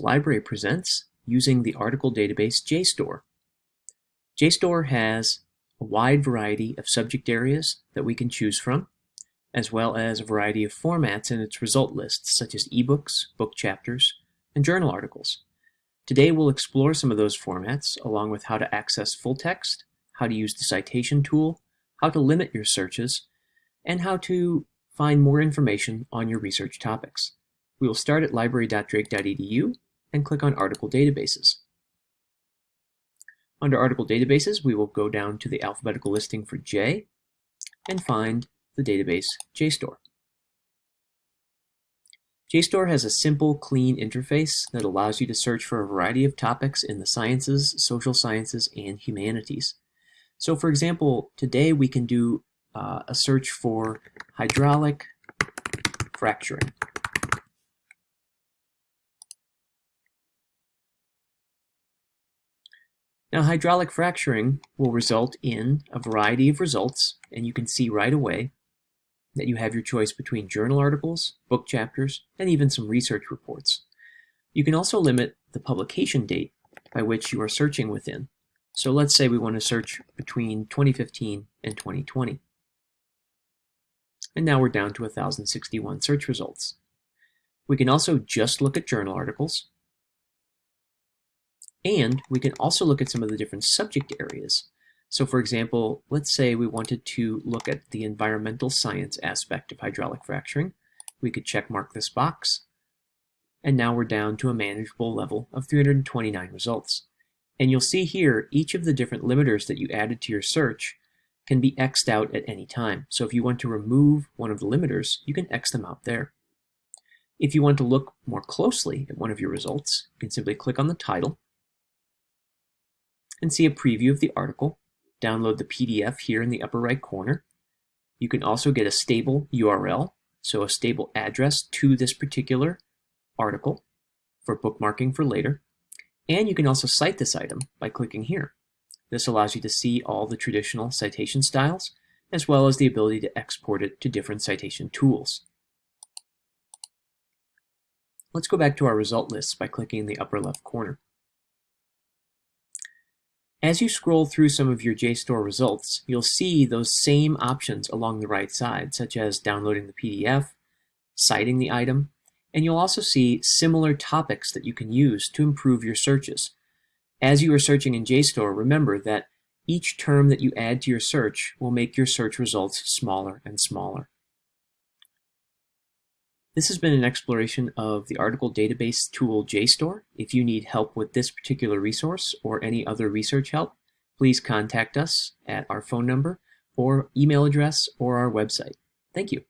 Library presents using the article database JSTOR. JSTOR has a wide variety of subject areas that we can choose from, as well as a variety of formats in its result lists, such as ebooks, book chapters, and journal articles. Today we'll explore some of those formats, along with how to access full text, how to use the citation tool, how to limit your searches, and how to find more information on your research topics. We will start at library.drake.edu and click on Article Databases. Under Article Databases, we will go down to the alphabetical listing for J and find the database JSTOR. JSTOR has a simple, clean interface that allows you to search for a variety of topics in the sciences, social sciences, and humanities. So for example, today we can do uh, a search for hydraulic fracturing. Now hydraulic fracturing will result in a variety of results, and you can see right away that you have your choice between journal articles, book chapters, and even some research reports. You can also limit the publication date by which you are searching within. So let's say we want to search between 2015 and 2020. And now we're down to 1,061 search results. We can also just look at journal articles, and we can also look at some of the different subject areas. So for example, let's say we wanted to look at the environmental science aspect of hydraulic fracturing. We could check mark this box. And now we're down to a manageable level of 329 results. And you'll see here, each of the different limiters that you added to your search can be X'd out at any time. So if you want to remove one of the limiters, you can X them out there. If you want to look more closely at one of your results, you can simply click on the title and see a preview of the article. Download the PDF here in the upper right corner. You can also get a stable URL, so a stable address to this particular article for bookmarking for later. And you can also cite this item by clicking here. This allows you to see all the traditional citation styles, as well as the ability to export it to different citation tools. Let's go back to our result lists by clicking in the upper left corner. As you scroll through some of your JSTOR results, you'll see those same options along the right side, such as downloading the PDF, citing the item, and you'll also see similar topics that you can use to improve your searches. As you are searching in JSTOR, remember that each term that you add to your search will make your search results smaller and smaller. This has been an exploration of the article database tool JSTOR. If you need help with this particular resource or any other research help, please contact us at our phone number or email address or our website. Thank you.